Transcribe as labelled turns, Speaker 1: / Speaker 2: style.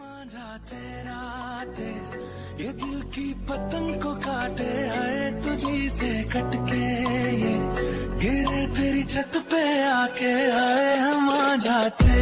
Speaker 1: मांझा तेरा देश ये दिल की पतंग को काटे आए तुझी से कटके ये। गिरे तेरी छत पे आके आए हम मांझा तेरा